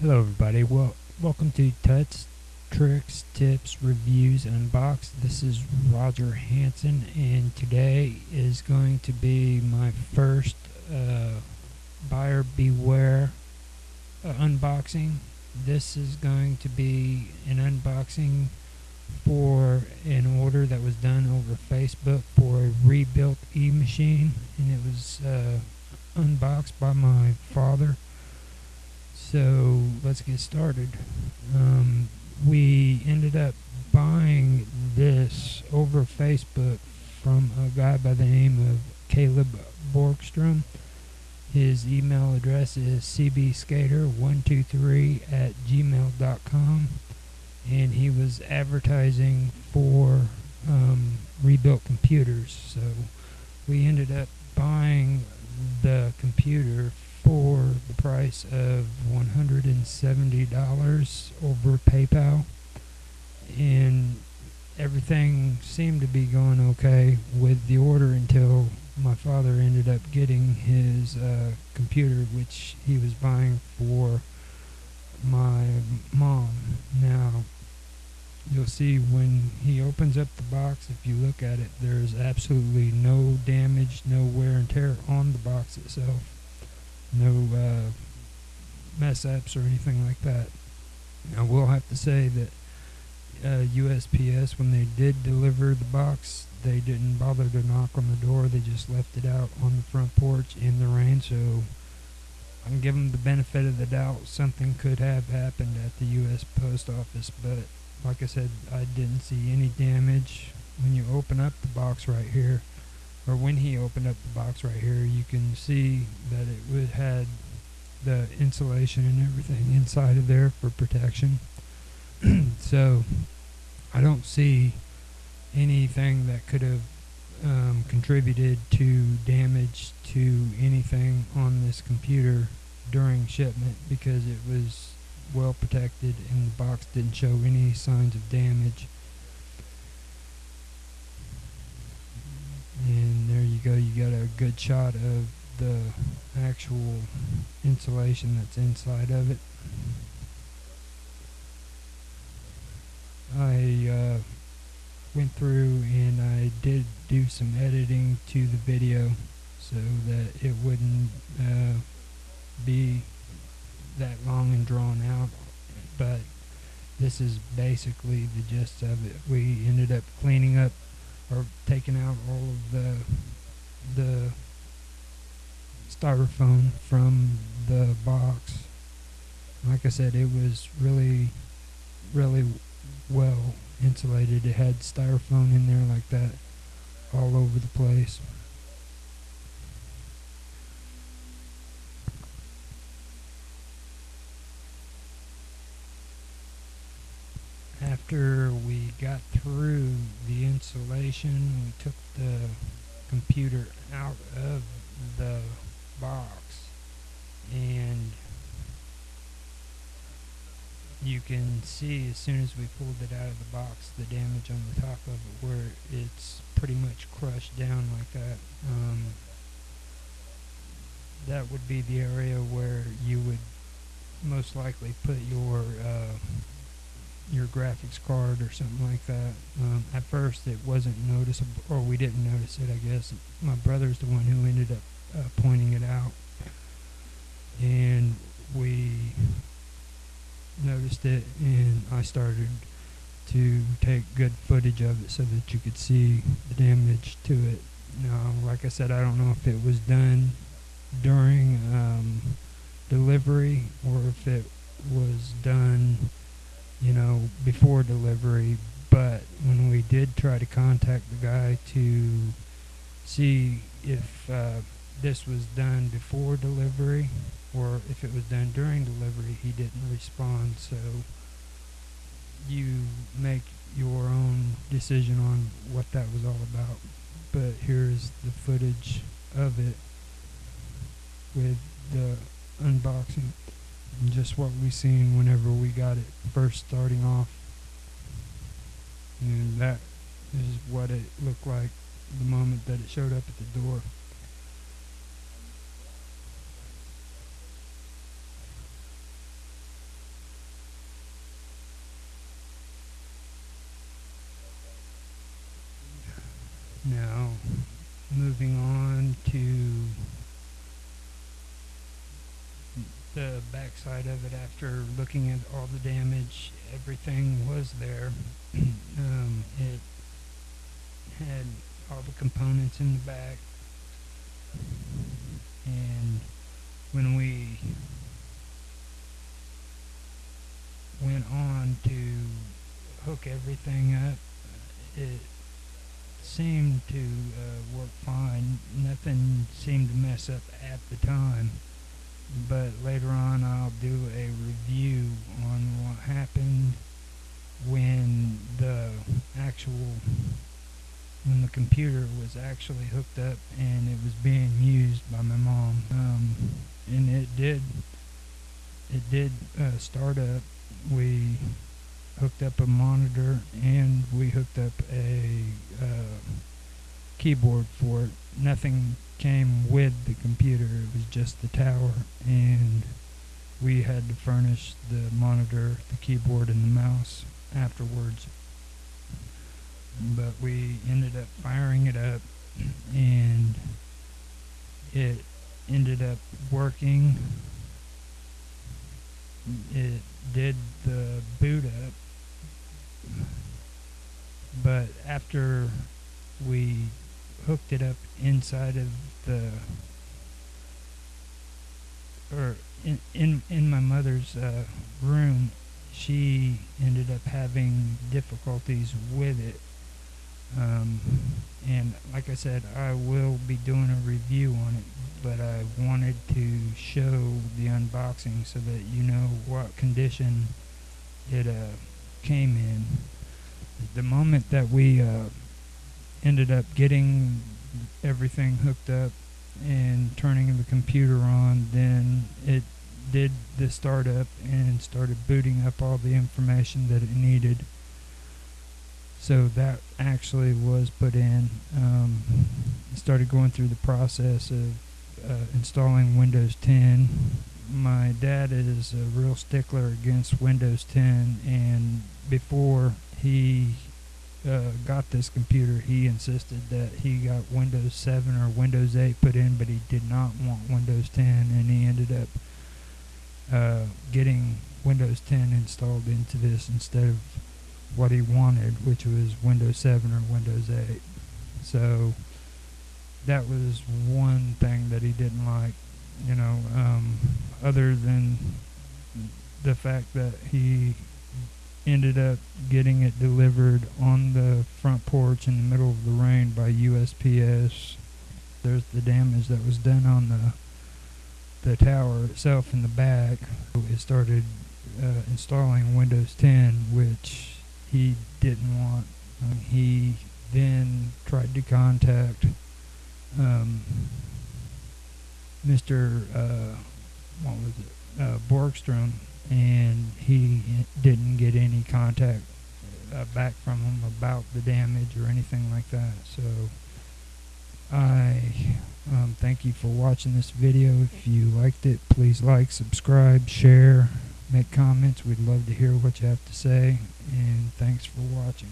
Hello, everybody. Well, welcome to Tuts, Tricks, Tips, Reviews, and Unbox. This is Roger Hanson, and today is going to be my first uh, buyer beware uh, unboxing. This is going to be an unboxing for an order that was done over Facebook for a rebuilt e-machine, and it was uh, unboxed by my father. So let's get started. Um, we ended up buying this over Facebook from a guy by the name of Caleb Borgstrom. His email address is cbskater123 at gmail.com. And he was advertising for um, rebuilt computers. So we ended up buying the computer for the price of $170 over PayPal. And everything seemed to be going okay with the order until my father ended up getting his uh, computer, which he was buying for my mom. Now, you'll see when he opens up the box, if you look at it, there's absolutely no damage, no wear and tear on the box itself no uh, mess ups or anything like that. I will have to say that uh, USPS, when they did deliver the box, they didn't bother to knock on the door. They just left it out on the front porch in the rain. So I can give them the benefit of the doubt. Something could have happened at the U.S. Post Office, but like I said, I didn't see any damage. When you open up the box right here, or when he opened up the box right here, you can see that it would had the insulation and everything inside of there for protection. so I don't see anything that could have um, contributed to damage to anything on this computer during shipment because it was well protected and the box didn't show any signs of damage. and there you go you got a good shot of the actual insulation that's inside of it. I uh, went through and I did do some editing to the video so that it wouldn't uh, be that long and drawn out but this is basically the gist of it. We ended up cleaning up or taking out all of the the styrofoam from the box. Like I said, it was really, really well insulated. It had styrofoam in there like that all over the place. after we got through the insulation, we took the computer out of the box and you can see as soon as we pulled it out of the box the damage on the top of it where it's pretty much crushed down like that. Um, that would be the area where you would most likely put your uh, your graphics card or something like that. Um, at first, it wasn't noticeable, or we didn't notice it. I guess my brother's the one who ended up uh, pointing it out, and we noticed it, and I started to take good footage of it so that you could see the damage to it. Now, like I said, I don't know if it was done during um, delivery or if it was done you know, before delivery. But when we did try to contact the guy to see if uh, this was done before delivery or if it was done during delivery, he didn't respond. So you make your own decision on what that was all about. But here's the footage of it with the unboxing and just what we seen whenever we got it first starting off. And that is what it looked like the moment that it showed up at the door. Moving on to the backside of it after looking at all the damage, everything was there. um, it had all the components in the back. And when we went on to hook everything up, it seemed to uh, work fine. Nothing seemed to mess up at the time. But later on, I'll do a review on what happened when the actual when the computer was actually hooked up and it was being used by my mom. Um, and it did it did uh, start up. We hooked up a monitor and we hooked up a uh, keyboard for it. Nothing came with the computer, it was just the tower, and we had to furnish the monitor, the keyboard, and the mouse afterwards. But we ended up firing it up, and it ended up working. It did the boot up but after we hooked it up inside of the or in in, in my mother's uh, room she ended up having difficulties with it. Um, and like I said I will be doing a review on it but I wanted to show the unboxing so that you know what condition it uh, came in. The moment that we uh, ended up getting everything hooked up and turning the computer on, then it did the startup and started booting up all the information that it needed. So that actually was put in. Um, started going through the process of uh, installing Windows 10 my dad is a real stickler against Windows 10, and before he uh, got this computer, he insisted that he got Windows 7 or Windows 8 put in, but he did not want Windows 10, and he ended up uh, getting Windows 10 installed into this instead of what he wanted, which was Windows 7 or Windows 8. So that was one thing that he didn't like you know, um, other than the fact that he ended up getting it delivered on the front porch in the middle of the rain by USPS. There's the damage that was done on the the tower itself in the back. It started uh, installing Windows 10, which he didn't want. Um, he then tried to contact um, Mr. Uh, what was it? Uh, Borgstrom, and he didn't get any contact uh, back from him about the damage or anything like that. So I um, thank you for watching this video. If you liked it, please like, subscribe, share, make comments. We'd love to hear what you have to say. And thanks for watching.